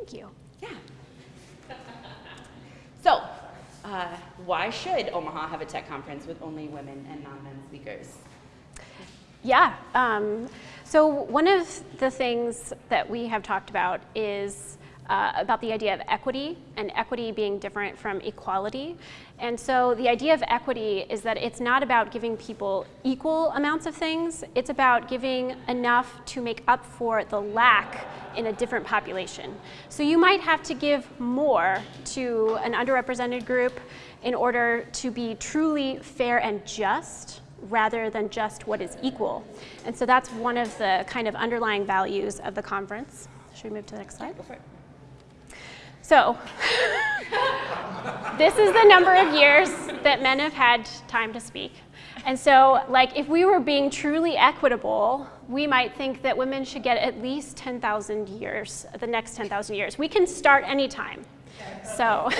Thank you. Yeah. so, uh, why should Omaha have a tech conference with only women and non-men speakers? Yeah. Um, so one of the things that we have talked about is uh, about the idea of equity and equity being different from equality. And so the idea of equity is that it's not about giving people equal amounts of things, it's about giving enough to make up for the lack in a different population. So you might have to give more to an underrepresented group in order to be truly fair and just rather than just what is equal. And so that's one of the kind of underlying values of the conference. Should we move to the next slide? So this is the number of years that men have had time to speak. And so like if we were being truly equitable, we might think that women should get at least 10,000 years, the next 10,000 years. We can start anytime. So.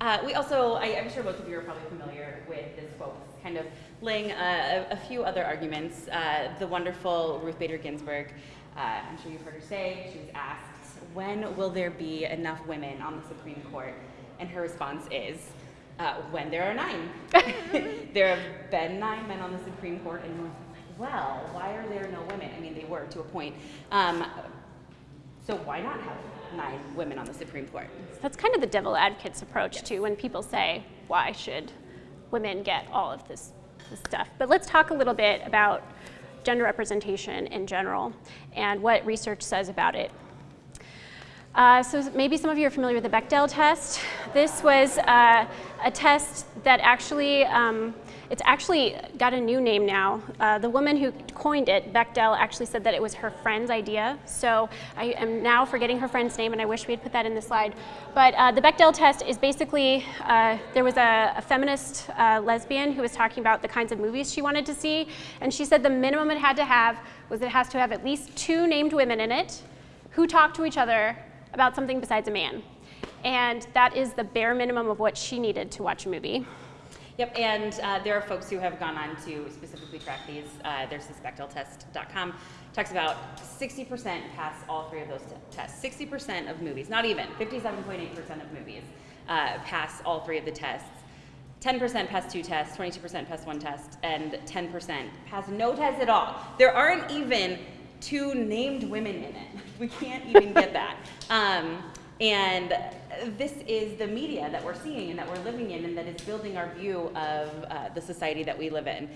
uh, we also, I, am sure most of you are probably familiar with this quote, kind of laying a, a, few other arguments. Uh, the wonderful Ruth Bader Ginsburg, uh, I'm sure you've heard her say, she was asked, when will there be enough women on the Supreme Court? And her response is, uh, when there are nine. there have been nine men on the Supreme Court, and we're like, well, why are there no women? I mean, they were to a point. Um, so why not have nine women on the Supreme Court? That's kind of the devil advocate's approach yes. too, when people say, why should women get all of this, this stuff? But let's talk a little bit about gender representation in general and what research says about it. Uh, so maybe some of you are familiar with the Bechdel test. This was uh, a test that actually, um, it's actually got a new name now. Uh, the woman who coined it, Bechdel, actually said that it was her friend's idea. So I am now forgetting her friend's name and I wish we had put that in the slide. But uh, the Bechdel test is basically, uh, there was a, a feminist uh, lesbian who was talking about the kinds of movies she wanted to see. And she said the minimum it had to have was it has to have at least two named women in it who talk to each other about something besides a man. And that is the bare minimum of what she needed to watch a movie. Yep, and uh, there are folks who have gone on to specifically track these. Uh, there's BechdelTest.com talks about 60% pass all three of those tests. 60% of movies, not even, 57.8% of movies uh, pass all three of the tests. 10% pass two tests, 22% pass one test, and 10% pass no test at all. There aren't even two named women in it. We can't even get that. Um, and this is the media that we're seeing and that we're living in and that is building our view of uh, the society that we live in.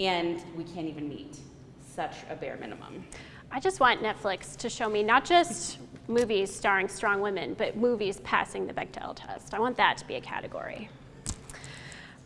And we can't even meet such a bare minimum. I just want Netflix to show me not just movies starring strong women, but movies passing the Bechdel test. I want that to be a category.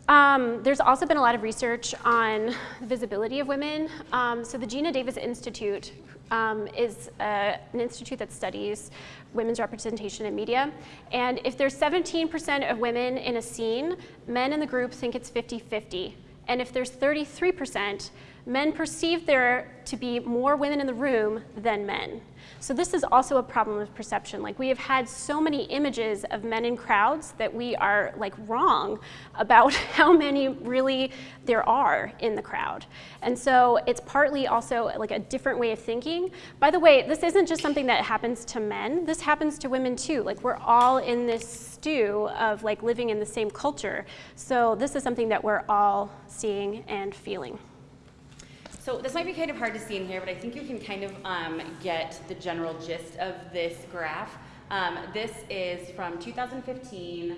Um, there's also been a lot of research on the visibility of women. Um, so the Geena Davis Institute um, is uh, an institute that studies women's representation in media. And if there's 17% of women in a scene, men in the group think it's 50-50. And if there's 33%, men perceive there to be more women in the room than men. So this is also a problem of perception. Like we have had so many images of men in crowds that we are like wrong about how many really there are in the crowd. And so it's partly also like a different way of thinking. By the way, this isn't just something that happens to men. This happens to women too. Like we're all in this stew of like living in the same culture. So this is something that we're all seeing and feeling. So this might be kind of hard to see in here, but I think you can kind of um, get the general gist of this graph. Um, this is from 2015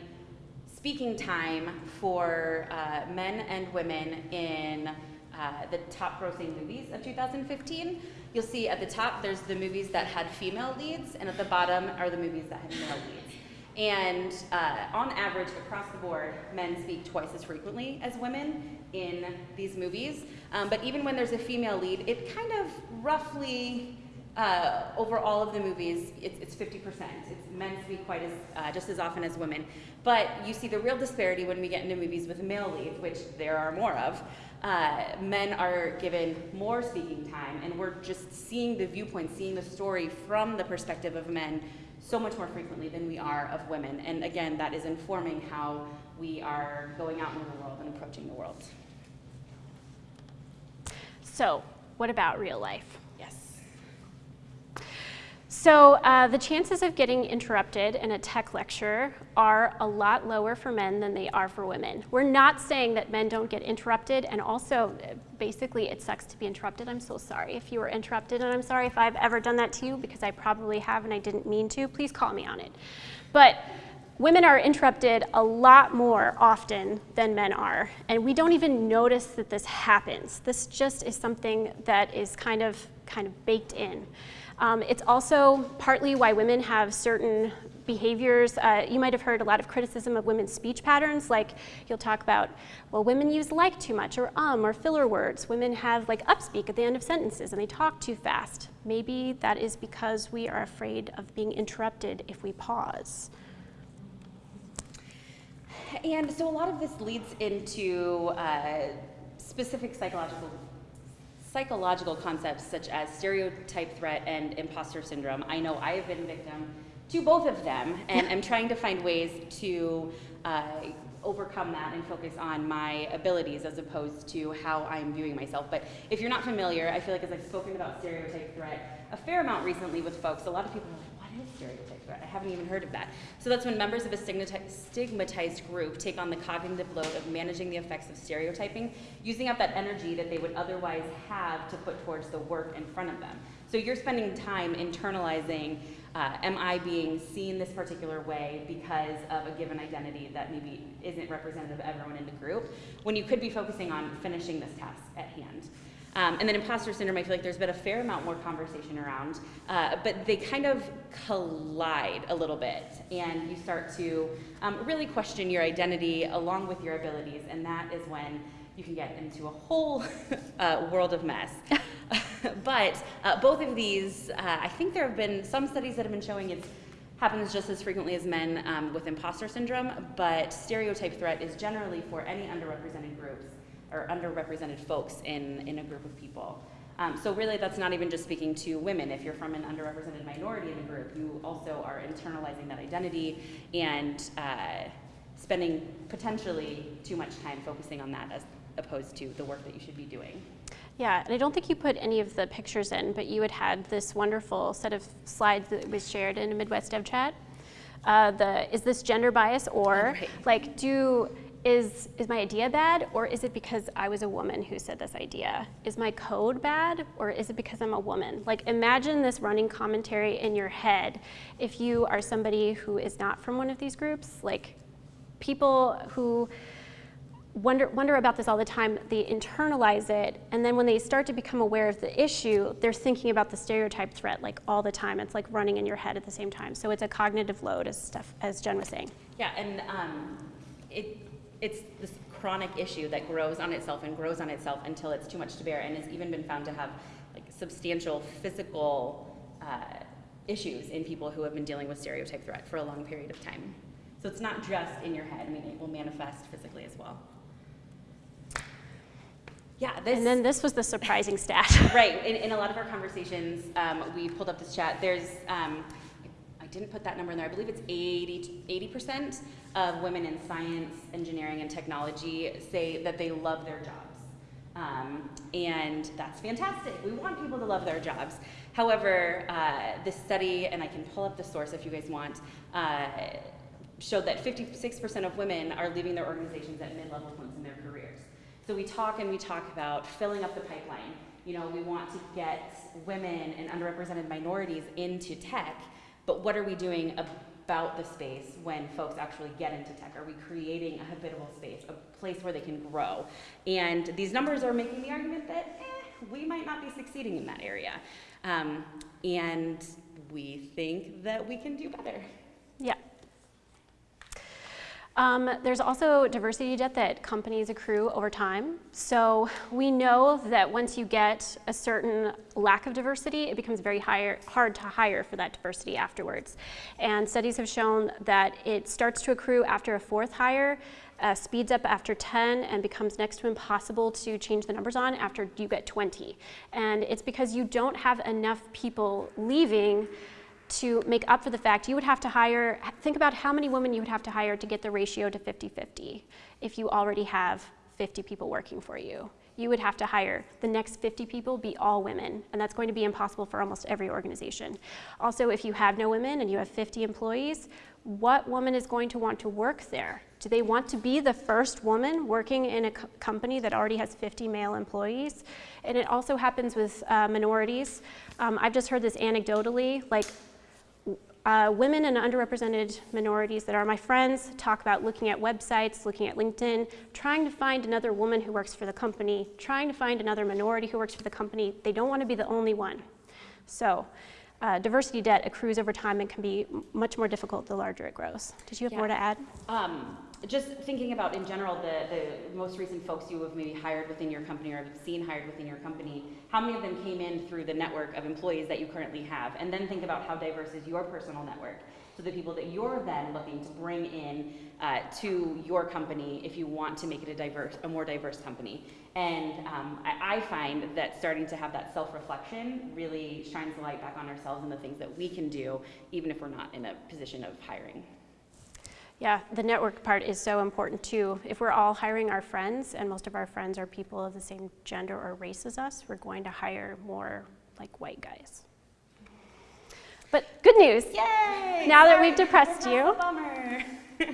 speaking time for uh, men and women in uh, the top grossing movies of 2015. You'll see at the top there's the movies that had female leads, and at the bottom are the movies that had male leads. And uh, on average, across the board, men speak twice as frequently as women in these movies. Um, but even when there's a female lead, it kind of roughly, uh, over all of the movies, it's, it's 50%. It's men speak quite as, uh, just as often as women. But you see the real disparity when we get into movies with male leads, which there are more of. Uh, men are given more speaking time, and we're just seeing the viewpoint, seeing the story from the perspective of men so much more frequently than we are of women. And again, that is informing how we are going out into the world and approaching the world. So what about real life? Yes. So uh, the chances of getting interrupted in a tech lecture are a lot lower for men than they are for women. We're not saying that men don't get interrupted, and also, uh, basically, it sucks to be interrupted. I'm so sorry if you were interrupted, and I'm sorry if I've ever done that to you, because I probably have and I didn't mean to. Please call me on it. But women are interrupted a lot more often than men are, and we don't even notice that this happens. This just is something that is kind of, kind of baked in. Um, it's also partly why women have certain behaviors. Uh, you might have heard a lot of criticism of women's speech patterns, like you'll talk about, well, women use like too much, or um, or filler words. Women have like upspeak at the end of sentences, and they talk too fast. Maybe that is because we are afraid of being interrupted if we pause. And so a lot of this leads into uh, specific psychological psychological concepts such as stereotype threat and imposter syndrome. I know I have been victim to both of them, and I'm trying to find ways to uh, overcome that and focus on my abilities as opposed to how I'm viewing myself. But if you're not familiar, I feel like as I've spoken about stereotype threat a fair amount recently with folks, a lot of people are like, what is stereotype? I haven't even heard of that. So that's when members of a stigmatized group take on the cognitive load of managing the effects of stereotyping, using up that energy that they would otherwise have to put towards the work in front of them. So you're spending time internalizing uh, am I being seen this particular way because of a given identity that maybe isn't representative of everyone in the group, when you could be focusing on finishing this task at hand. Um, and then imposter syndrome, I feel like there's been a fair amount more conversation around, uh, but they kind of collide a little bit, and you start to um, really question your identity along with your abilities, and that is when you can get into a whole uh, world of mess. but uh, both of these, uh, I think there have been some studies that have been showing it happens just as frequently as men um, with imposter syndrome, but stereotype threat is generally for any underrepresented groups or underrepresented folks in, in a group of people. Um, so really that's not even just speaking to women. If you're from an underrepresented minority in a group, you also are internalizing that identity and uh, spending potentially too much time focusing on that as opposed to the work that you should be doing. Yeah, and I don't think you put any of the pictures in, but you had had this wonderful set of slides that was shared in a Midwest Dev Chat. Uh, the is this gender bias or right. like do is is my idea bad or is it because I was a woman who said this idea? Is my code bad or is it because I'm a woman? Like imagine this running commentary in your head if you are somebody who is not from one of these groups, like people who wonder, wonder about this all the time, they internalize it, and then when they start to become aware of the issue, they're thinking about the stereotype threat like all the time. It's like running in your head at the same time. So it's a cognitive load, as, as Jen was saying. Yeah, and um, it, it's this chronic issue that grows on itself and grows on itself until it's too much to bear, and has even been found to have like substantial physical uh, issues in people who have been dealing with stereotype threat for a long period of time. So it's not just in your head, I mean, it will manifest physically as well. Yeah, this, and then this was the surprising stat. right. In, in, a lot of our conversations, um, we pulled up this chat. There's, um, didn't put that number in there. I believe it's 80 percent of women in science, engineering, and technology say that they love their jobs, um, and that's fantastic. We want people to love their jobs. However, uh, this study, and I can pull up the source if you guys want. Uh, showed that 56% of women are leaving their organizations at mid-level points in their careers. So we talk and we talk about filling up the pipeline. You know, we want to get women and underrepresented minorities into tech, but what are we doing about the space when folks actually get into tech? Are we creating a habitable space, a place where they can grow? And these numbers are making the argument that eh, we might not be succeeding in that area. Um, and we think that we can do better. Um, there's also diversity debt that companies accrue over time. So we know that once you get a certain lack of diversity, it becomes very higher, hard to hire for that diversity afterwards. And studies have shown that it starts to accrue after a fourth hire, uh, speeds up after 10 and becomes next to impossible to change the numbers on after you get 20. And it's because you don't have enough people leaving to make up for the fact you would have to hire, think about how many women you would have to hire to get the ratio to 50-50 if you already have 50 people working for you. you would have to hire the next 50 people be all women, and that's going to be impossible for almost every organization. Also, if you have no women and you have 50 employees, what woman is going to want to work there? Do they want to be the first woman working in a co company that already has 50 male employees? And it also happens with uh, minorities. Um, I've just heard this anecdotally, like uh, women and underrepresented minorities that are my friends talk about looking at websites, looking at LinkedIn, trying to find another woman who works for the company, trying to find another minority who works for the company. They don't want to be the only one. So uh, diversity debt accrues over time and can be much more difficult the larger it grows. Did you have Yeah. more to add? Um, just thinking about in general the, the most recent folks you have maybe hired within your company or have seen hired within your company, how many of them came in through the network of employees that you currently have? And then think about how diverse is your personal network. So the people that you're then looking to bring in uh, to your company if you want to make it a diverse, a more diverse company. And um, I, I find that starting to have that self-reflection really shines the light back on ourselves and the things that we can do, even if we're not in a position of hiring. Yeah, the network part is so important too. If we're all hiring our friends, and most of our friends are people of the same gender or race as us, we're going to hire more like white guys. But good news. Yay! Now that we've depressed you. bummer.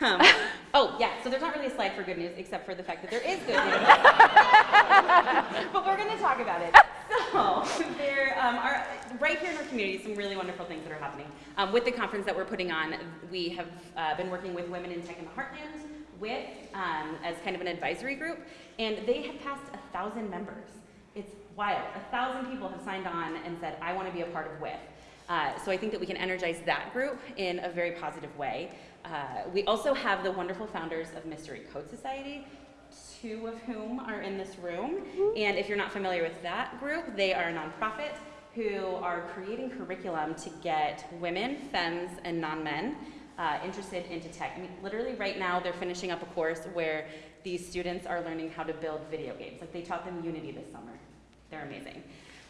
um, oh yeah, so there's not really a slide for good news except for the fact that there is good news. but we're going to talk about it. There um, are right here in our community some really wonderful things that are happening. Um, with the conference that we're putting on, we have uh, been working with Women in Tech in the Heartland with um, as kind of an advisory group, and they have passed a thousand members. It's wild. A thousand people have signed on and said, "I want to be a part of WIF." Uh, so I think that we can energize that group in a very positive way. Uh, we also have the wonderful founders of Mystery Code Society, two of whom are in this room. And if you're not familiar with that group, they are a nonprofit who are creating curriculum to get women, femmes, and non-men uh, interested into tech. I mean, literally right now they're finishing up a course where these students are learning how to build video games. Like they taught them Unity this summer. They're amazing.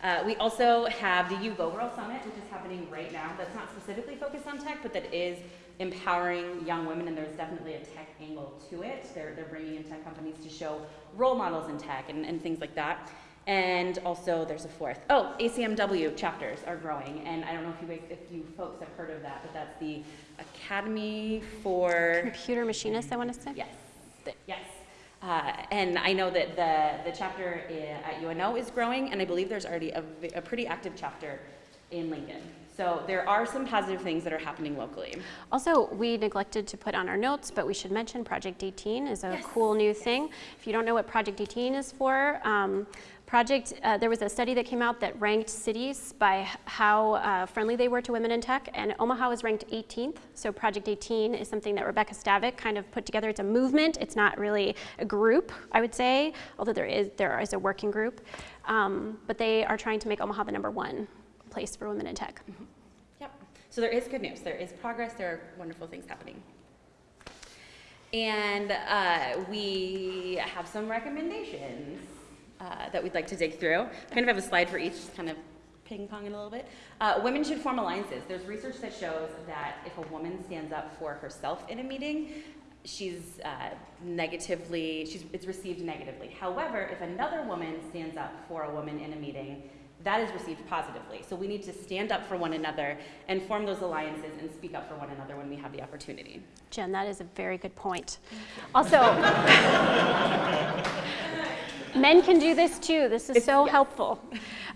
Uh, we also have the You Go Girl Summit, which is happening right now. That's not specifically focused on tech, but that is empowering young women, and there's definitely a tech angle to it. They're, they're bringing in tech companies to show role models in tech and, and things like that. And also, there's a fourth. Oh, ACMW chapters are growing, and I don't know if you, guys- if you folks have heard of that, but that's the Academy for Computer Machinists, I want to say. Yes, yes. Uh, and I know that the, the chapter i- at UNO is growing, and I believe there's already a pretty active chapter in Lincoln. So there are some positive things that are happening locally. Also, we neglected to put on our notes, but we should mention Project 18 is a Yes, cool new thing. If you don't know what Project 18 is for, um, Project, uh, there was a study that came out that ranked cities by how uh, friendly they were to women in tech, and Omaha was ranked 18th. So Project 18 is something that Rebecca Stavick kind of put together. It's a movement. It's not really a group, I would say, although there is there is a working group. Um, but they are trying to make Omaha the number one place for women in tech. Yep. So there is good news. There is progress. There are wonderful things happening. And uh, we have some recommendations uh, that we'd like to dig through. I kind of have a slide for each, just kind of ping pong ponging a little bit. Uh, women should form alliances. There's research that shows that if a woman stands up for herself in a meeting, she's uh, negatively, she's, it's received negatively. However, if another woman stands up for a woman in a meeting, that is received positively. So we need to stand up for one another and form those alliances and speak up for one another when we have the opportunity. Jen, that is a very good point. Also, men can do this too. This is so helpful.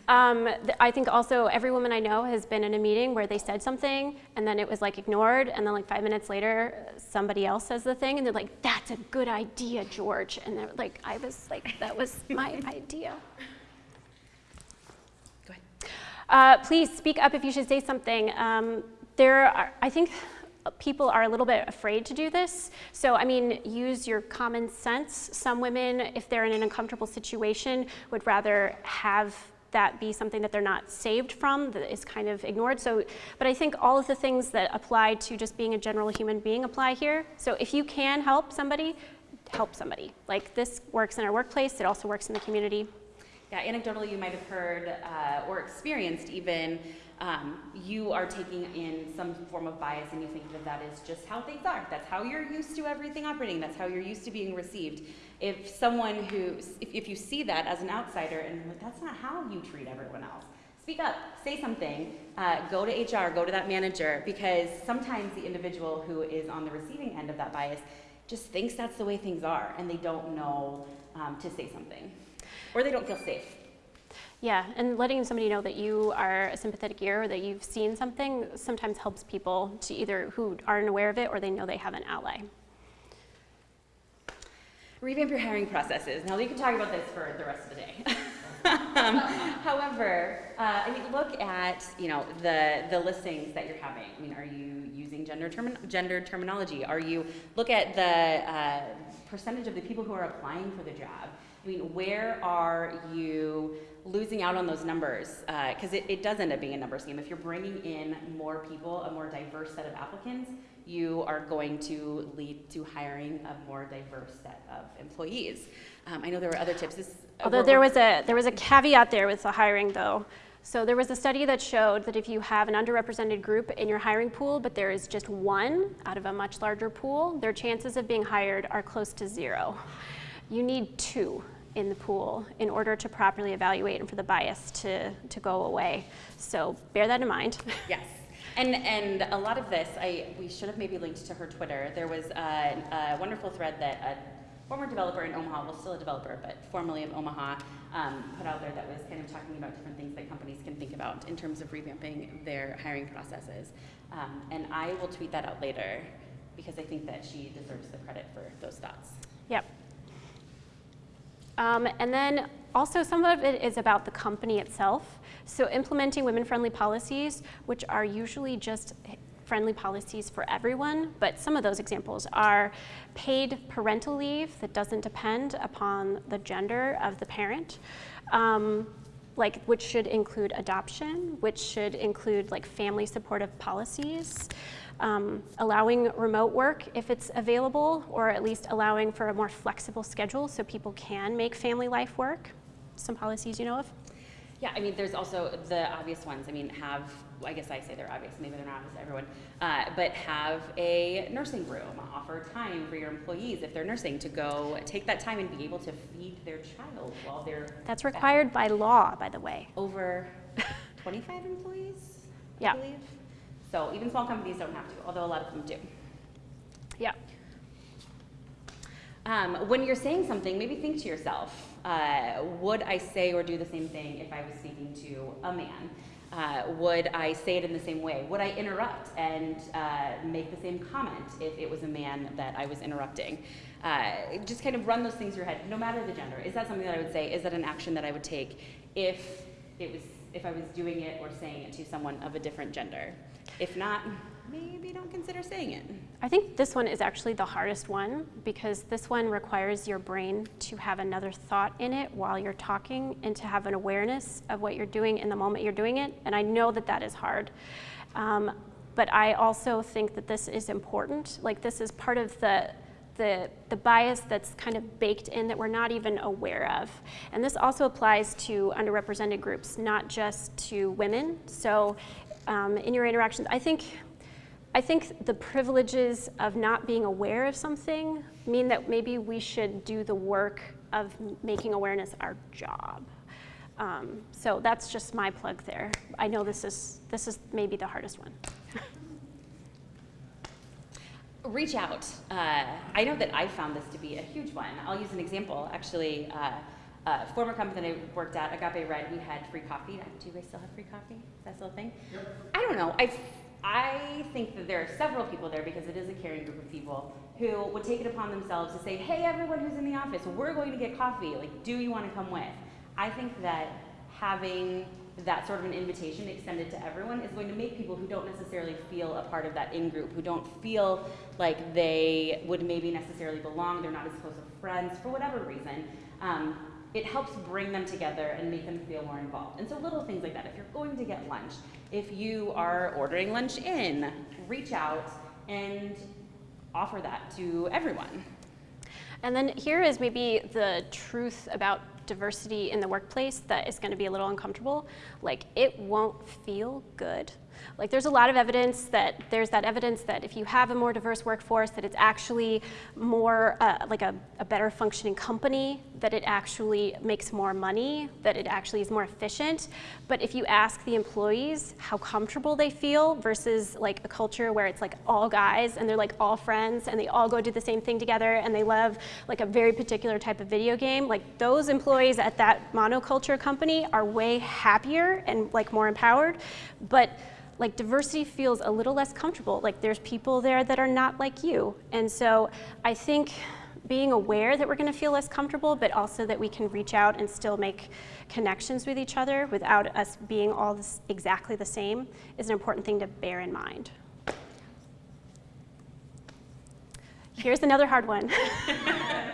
Um, th- I think also every woman I know has been in a meeting where they said something and then it was like ignored, and then like five minutes later, somebody else says the thing, and they're like, "That's a good idea, George," and they're like, "I was like, that was my idea." Go ahead. Uh, please speak up if you should say something. Um, there are, I think people are a little bit afraid to do this. So, I mean, use your common sense. Some women, if they're in an uncomfortable situation, would rather have that be something that they're not saved from, that is kind of ignored. So, but I think all of the things that apply to just being a general human being apply here. So if you can help somebody, help somebody. Like this works in our workplace, it also works in the community. Yeah, anecdotally, you might have heard uh, or experienced even um, you are taking in some form of bias and you think that that is just how things are. That's how you're used to everything operating. That's how you're used to being received. If someone who, if, if you see that as an outsider and like, that's not how you treat everyone else, speak up, say something, uh, go to HR, go to that manager, because sometimes the individual who is on the receiving end of that bias just thinks that's the way things are and they don't know um, to say something or they don't feel safe. Yeah, and letting somebody know that you are a sympathetic ear or that you've seen something sometimes helps people to either who aren't aware of it or they know they have an ally. Revamp your hiring processes. Now, we can talk about this for the rest of the day. um, however, uh, I mean, look at you know the the listings that you're having. I mean, are you using gender term, gender terminology? Are you look at the uh, percentage of the people who are applying for the job? I mean, where are you losing out on those numbers? Because uh, it, it does end up being a numbers game. If you're bringing in more people, a more diverse set of applicants, you are going to lead to hiring a more diverse set of employees. Um, I know there were other tips. This, uh, Although there was a there was a caveat there with the hiring though. So there was a study that showed that if you have an underrepresented group in your hiring pool, but there is just one out of a much larger pool, their chances of being hired are close to zero. You need two in the pool in order to properly evaluate and for the bias to, to go away. So bear that in mind. Yes. And, and a lot of this, I, we should have maybe linked to her Twitter. There was a, a wonderful thread that a former developer in Omaha, well, still a developer, but formerly of Omaha, um, put out there that was kind of talking about different things that companies can think about in terms of revamping their hiring processes. Um, and I will tweet that out later because I think that she deserves the credit for those thoughts. Yep. Um, and then also some of it is about the company itself. So implementing women-friendly policies, which are usually just friendly policies for everyone, but some of those examples are paid parental leave that doesn't depend upon the gender of the parent, um, like which should include adoption, which should include like family supportive policies, um, allowing remote work if it's available, or at least allowing for a more flexible schedule so people can make family life work. Some policies you know of? Yeah, I mean, there's also the obvious ones. I mean, have, I guess I say they're obvious, maybe they're not obvious to everyone, uh, but have a nursing room. Offer time for your employees, if they're nursing, to go take that time and be able to feed their child while they're. That's required by law, by the way. Over 25 employees, yeah. Believe. So even small companies don't have to, although a lot of them do. Yeah. Um, when you're saying something, maybe think to yourself, uh, would I say or do the same thing if I was speaking to a man? Uh, would I say it in the same way? Would I interrupt and uh, make the same comment if it was a man that I was interrupting? Uh, just kind of run those things through your head, no matter the gender. Is that something that I would say? Is that an action that I would take if it was if I was doing it or saying it to someone of a different gender? If not, maybe don't consider saying it. I think this one is actually the hardest one because this one requires your brain to have another thought in it while you're talking and to have an awareness of what you're doing in the moment you're doing it. And I know that that is hard. Um, but I also think that this is important. Like this is part of the the, the bias that's kind of baked in that we're not even aware of. And this also applies to underrepresented groups, not just to women. So um, in your interactions. I think, I think the privileges of not being aware of something mean that maybe we should do the work of making awareness our job. Um, so that's just my plug there. I know this is, this is maybe the hardest one. Reach out. Uh, I know that I found this to be a huge one. I'll use an example. Actually, uh, uh, former company that I worked at, Agape Red, we had free coffee. Do you guys still have free coffee? Is that still a thing? Yep. I don't know. I, I think that there are several people there because it is a caring group of people who would take it upon themselves to say, hey, everyone who's in the office, we're going to get coffee. Like, do you want to come with? I think that having that sort of an invitation extended to everyone is going to make people who don't necessarily feel a part of that in group, who don't feel like they would maybe necessarily belong, they're not as close of friends, for whatever reason, um, it helps bring them together and make them feel more involved. And so little things like that. If you're going to get lunch, if you are ordering lunch in, reach out and offer that to everyone. And then here is maybe the truth about diversity in the workplace that is going to be a little uncomfortable, like it won't feel good. Like there's a lot of evidence that there's that evidence that if you have a more diverse workforce, that it's actually more uh, like a, a better functioning company, that it actually makes more money, that it actually is more efficient. But if you ask the employees how comfortable they feel versus like a culture where it's like all guys and they're like all friends and they all go do the same thing together and they love like a very particular type of video game, like those employees at that monoculture company are way happier and like more empowered. But like diversity feels a little less comfortable. Like there's people there that are not like you. And so I think being aware that we're going to feel less comfortable, but also that we can reach out and still make connections with each other without us being all this, exactly the same is an important thing to bear in mind. Here's another hard one.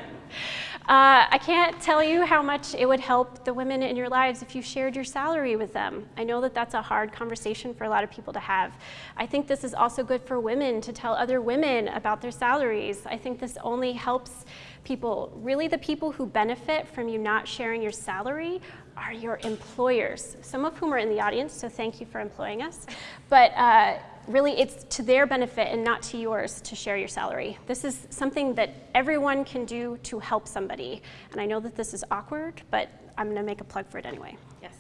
I can't tell you how much it would help the women in your lives if you shared your salary with them. I know that that's a hard conversation for a lot of people to have. I think this is also good for women to tell other women about their salaries. I think this only helps people, really the people who benefit from you not sharing your salary are your employers, some of whom are in the audience, so thank you for employing us. But uh, really it's to their benefit and not to yours to share your salary. This is something that everyone can do to help somebody. And I know that this is awkward, but I'm gonna make a plug for it anyway. Yes.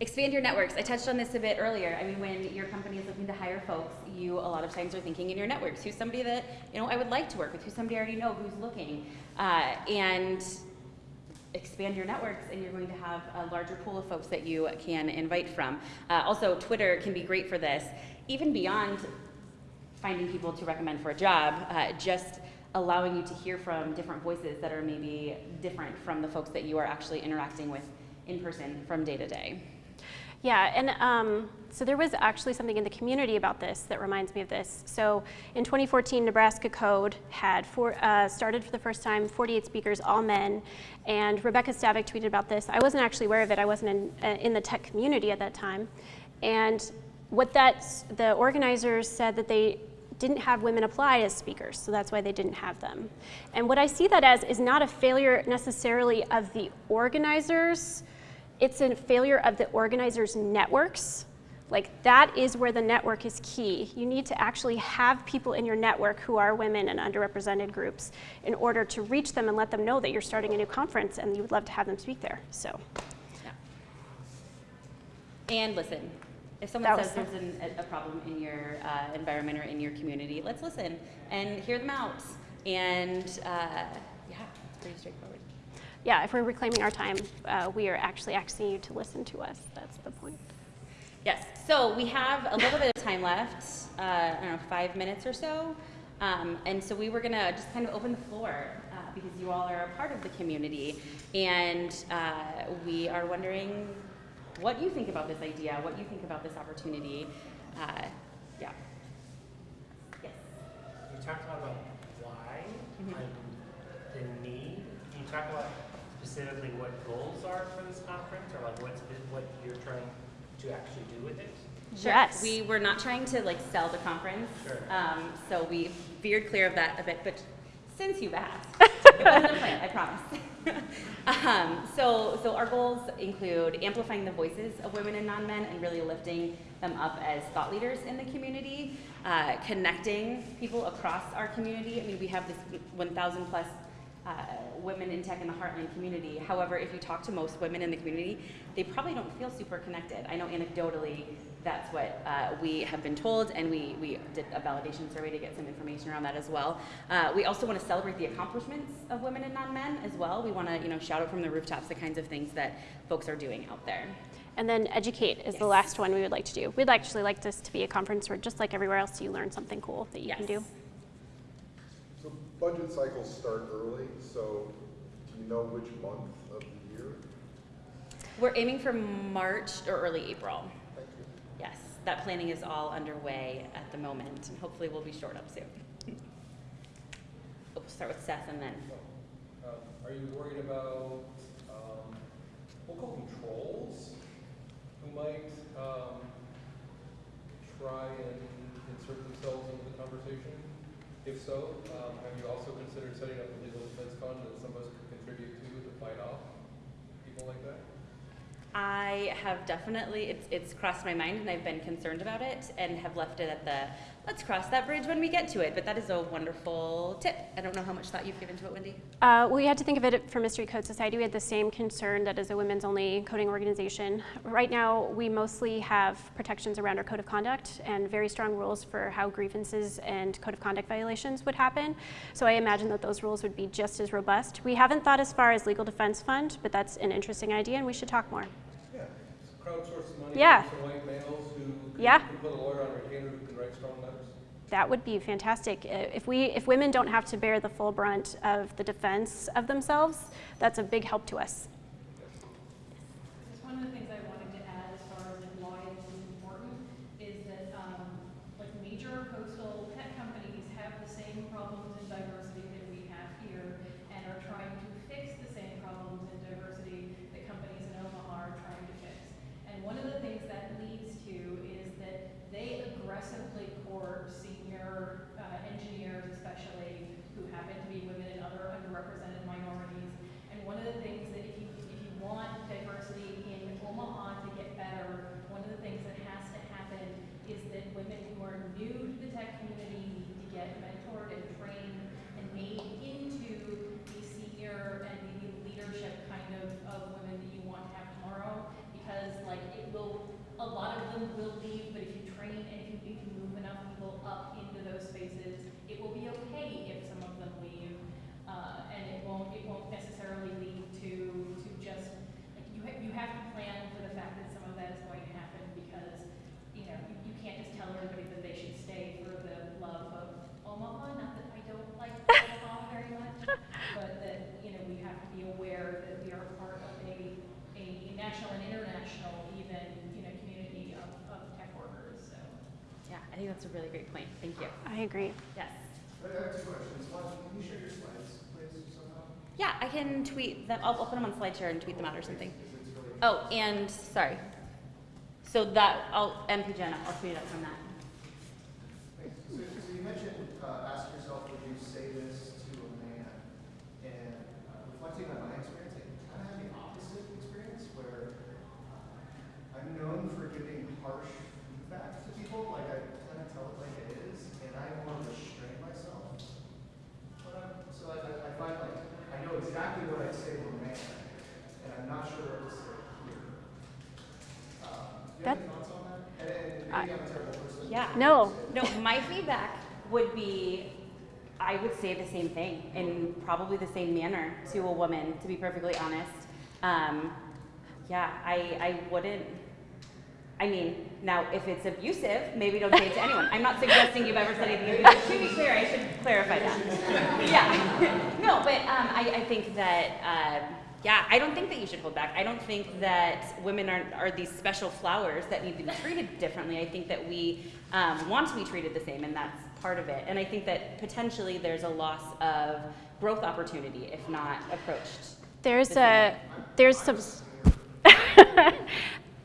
Expand your networks. I touched on this a bit earlier. I mean, when your company is looking to hire folks, you a lot of times are thinking in your networks. Who's somebody that you know I would like to work with? Who's somebody I already know who's looking? Uh, and expand your networks and you're going to have a larger pool of folks that you can invite from. Uh, also, Twitter can be great for this, even beyond finding people to recommend for a job, uh, just allowing you to hear from different voices that are maybe different from the folks that you are actually interacting with in person from day to day. Yeah, and um, so there was actually something in the community about this that reminds me of this. So in 2014, Nebraska Code had uh, started for the first time 48 speakers, all men, and Rebecca Stavick tweeted about this. I wasn't actually aware of it. I wasn't in, uh, in the tech community at that time. And what that, the organizers said that they didn't have women apply as speakers, so that's why they didn't have them. And what I see that as is not a failure necessarily of the organizers, it's a failure of the organizers' networks. Like that is where the network is key. You need to actually have people in your network who are women and underrepresented groups in order to reach them and let them know that you're starting a new conference and you would love to have them speak there. So. Yeah. And listen. If someone says there's an, a problem in your uh, environment or in your community, let's listen and hear them out. And uh, yeah, it's pretty straightforward yeah, if we're reclaiming our time, uh, we are actually asking you to listen to us. That's the point. Yes, so we have a little bit of time left, uh, I don't know, five minutes or so. Um, and so we were gonna just kind of open the floor uh, because you all are a part of the community. And uh, we are wondering what you think about this idea, what you think about this opportunity. Uh, yeah. Yes. You talked a lot about why mm -hmm. and the need. Can you talk about specifically what goals are for this conference, or like what's what you're trying to actually do with it? Sure. Yes. We were not trying to like sell the conference, sure. um, so we veered clear of that a bit. But since you've asked, it wasn't a plan, I promise. um, so, so our goals include amplifying the voices of women and non-men and really lifting them up as thought leaders in the community, uh, connecting people across our community. I mean, we have this 1,000 plus uh, women in tech in the Heartland community. However, if you talk to most women in the community, they probably don't feel super connected. I know anecdotally that's what uh, we have been told, and we, we did a validation survey to get some information around that as well. Uh, we also want to celebrate the accomplishments of women and non-men as well. We want to you know, shout out from the rooftops the kinds of things that folks are doing out there. And then educate is yes. the last one we would like to do. We'd actually like this to be a conference where just like everywhere else, you learn something cool that you yes. can do budget cycles start early, so do you know which month of the year? We're aiming for March or early April. Thank you. Yes, that planning is all underway at the moment, and hopefully we'll be short up soon. we'll start with Seth and then. Uh, are you worried about um, local controls who might um, try and insert themselves into the conversation? If so, um, have you also considered setting up a legal defense fund that some of us could contribute to to fight off people like that? I have definitely, it's, it's crossed my mind and I've been concerned about it and have left it at the, let's cross that bridge when we get to it. But that is a wonderful tip. I don't know how much thought you've given to it, Wendy. Uh, we had to think of it for Mystery Code Society. We had the same concern that as a women's only coding organization. Right now, we mostly have protections around our code of conduct and very strong rules for how grievances and code of conduct violations would happen. So I imagine that those rules would be just as robust. We haven't thought as far as legal defense fund, but that's an interesting idea and we should talk more. Yeah. Crowdsource money Yeah. from white males who Yeah. can put a lawyer on retainer who can write strong letters. That would be fantastic. If we, if women don't have to bear the full brunt of the defense of themselves, that's a big help to us. Just one of the things I wanted to add as far as like why this is important is that, um, like major coastal tech companies have the same problems in diversity that we have here and are trying to fix the same problems in diversity that companies in Omaha are trying to fix. And one of the things that leads to is that they aggressively court senior, uh, engineers especially who happen to be women and other underrepresented minorities. And one of the things that if you, if you want diversity in Omaha to get better, one of the things that has to happen is that women who are new to the tech community need to get mentored and trained and made into the senior and the leadership kind of, of women that you want to have tomorrow. Because like it will, a lot of them will leave, but if you train and if you, if you move enough people up into those spaces, it will be okay if some of them leave. Uh, and it won't, it won't necessarily lead to, to just, like, you ha- you have to plan for the fact that some of that is going to happen because, you know, you, you can't just tell everybody that they should stay for the love of Omaha, not that I don't like Omaha very much, but that, you know, we have to be aware that we are part of a, a national and international even, you know, community of, of tech workers, so. Yeah, I think that's a really great point. Thank you. I agree. Yes. I have two questions. One, can you share your slides, please, somehow? Yeah, I can tweet them. I'll, I'll put them on SlideShare and tweet them out or something. Because it's really Oh, and sorry. So that I'll MP Jenna. I'll tweet it out from that. Thanks. So, so you mentioned, uh, ask yourself, would you say this to a man? And uh, reflecting on my experience, I kind of had the opposite experience where uh, I'm known for giving harsh feedback to people, like I kind of tell it like it is, and I want to restrain myself. But I'm, so I, I I find like, I know exactly what I'd say to a man, and I'm not sure what to say here. Um, Do you have any That- thoughts on that? And, and maybe I'm a terrible person. Yeah. No. No, my feedback would be, I would say the same thing in probably the same manner to a woman, to be perfectly honest. Um, yeah, I, I wouldn't. I mean, now if it's abusive, maybe don't say it to anyone. I'm not suggesting you've ever said anything abusive. To be clear, I should clarify that. Yeah. no, but um, I, I think that. Uh, yeah, I don't think that you should hold back. I don't think that women are, are these special flowers that need to be treated differently. I think that we um, want to be treated the same, and that's part of it. And I think that potentially there's a loss of growth opportunity if not approached. There's a, there's some,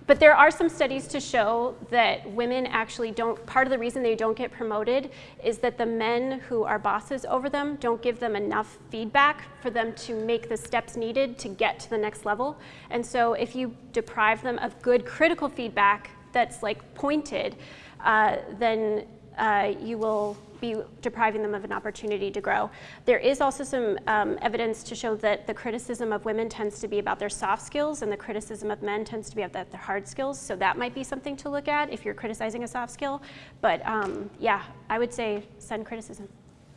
but there are some studies to show that women actually don't, part of the reason they don't get promoted is that the men who are bosses over them don't give them enough feedback for them to make the steps needed to get to the next level. And so if you deprive them of good critical feedback that's like pointed, uh, then uh, you will be depriving them of an opportunity to grow. There is also some um, evidence to show that the criticism of women tends to be about their soft skills and the criticism of men tends to be about their hard skills. So that might be something to look at if you're criticizing a soft skill. But um, yeah, I would say send criticism.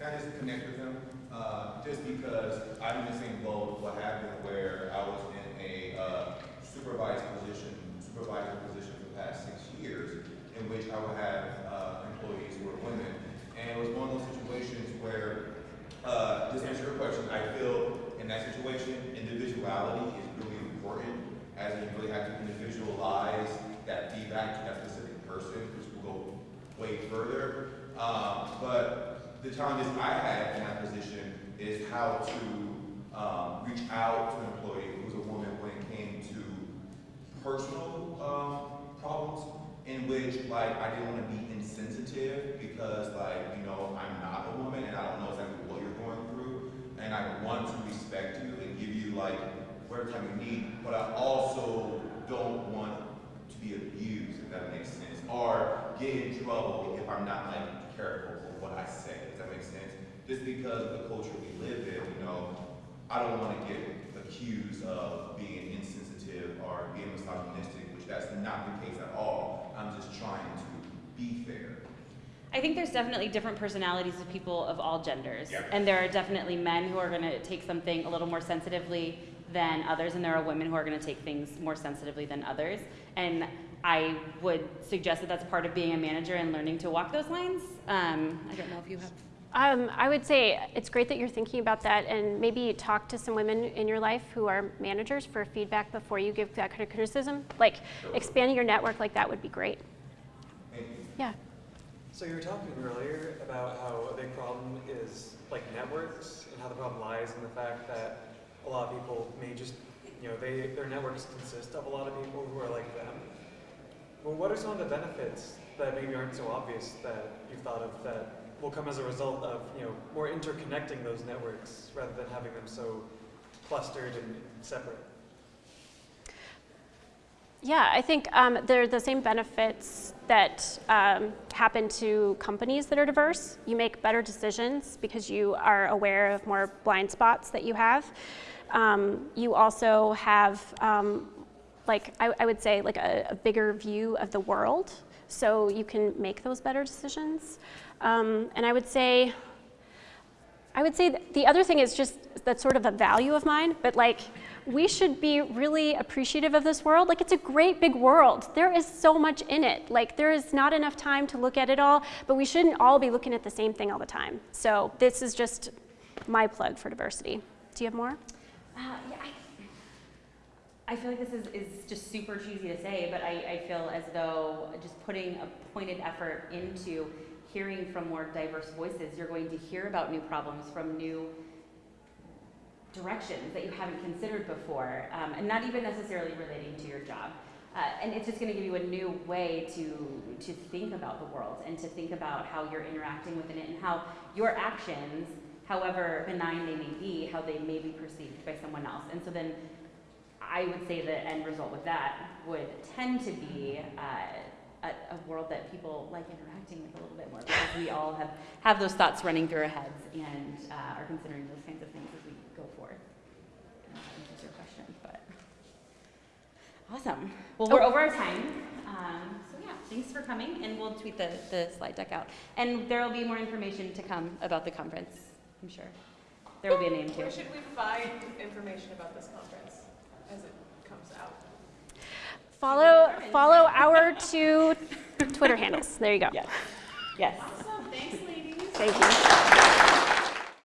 Can I just connect with them? Uh, just because I'm in the same boat, what happened where I was in a uh, supervised position, supervisor position for the past six years, in which I would have uh, employees who were women. And was one of those situations where, uh, just to answer your question, I feel in that situation, individuality is really important, as you really have to individualize that feedback to that specific person, which will go way further. Um, but the challenges I had in that position is how to um, reach out to an employee who's a woman when it came to personal um, problems in which like I didn't want to be insensitive because like you know I'm not a woman and I don't know exactly what you're going through and I want to respect you and give you like whatever time you need, but I also don't want to be abused, if that makes sense, or get in trouble if I'm not like careful with what I say. Does that make sense? Just because of the culture we live in, you know, I don't want to get accused of being insensitive or being misogynistic, which that's not the case at all. I'm just trying to be fair. I think there's definitely different personalities of people of all genders. Yeah. And there are definitely men who are going to take something a little more sensitively than others, and there are women who are going to take things more sensitively than others. And I would suggest that that's part of being a manager and learning to walk those lines. Um, I don't know if you have. Um, I would say it's great that you're thinking about that and maybe talk to some women in your life who are managers for feedback before you give that kind of criticism. Like expanding your network like that would be great. Thank. Yeah. So you were talking earlier about how a big problem is like networks and how the problem lies in the fact that a lot of people may just, you know, they, their networks consist of a lot of people who are like them. Well, what are some of the benefits that maybe aren't so obvious that you've thought of that will come as a result of, you know, more interconnecting those networks rather than having them so clustered and separate? Yeah, I think um, they're the same benefits that um, happen to companies that are diverse. You make better decisions because you are aware of more blind spots that you have. Um, you also have, um, like, I, I would say, like a, a bigger view of the world, so you can make those better decisions. Um, and I would say, I would say the other thing is just that's sort of a value of mine, but like we should be really appreciative of this world. Like it's a great big world. There is so much in it. Like there is not enough time to look at it all, but we shouldn't all be looking at the same thing all the time. So this is just my plug for diversity. Do you have more? Uh, yeah, I, feel like this is, is just super cheesy to say, but I, I feel as though just putting a pointed effort into hearing from more diverse voices, you're going to hear about new problems from new directions that you haven't considered before, um, and not even necessarily relating to your job. Uh, and it's just going to give you a new way to, to think about the world and to think about how you're interacting within it and how your actions, however benign they may be, how they may be perceived by someone else. And so then I would say the end result with that would tend to be uh, a, a world that people like interacting with a little bit more because we all have, have those thoughts running through our heads and uh, are considering those kinds of things as we go forward. I your question, but awesome. Well, we're over our time. Um, so yeah, thanks for coming, and we'll tweet the, the slide deck out. And there will be more information to come about the conference, I'm sure. There will be a name too. Where should we find information about this conference as it comes out? Follow follow our two Twitter handles. There you go. Yes. Yes. Awesome, thanks ladies. Thank you.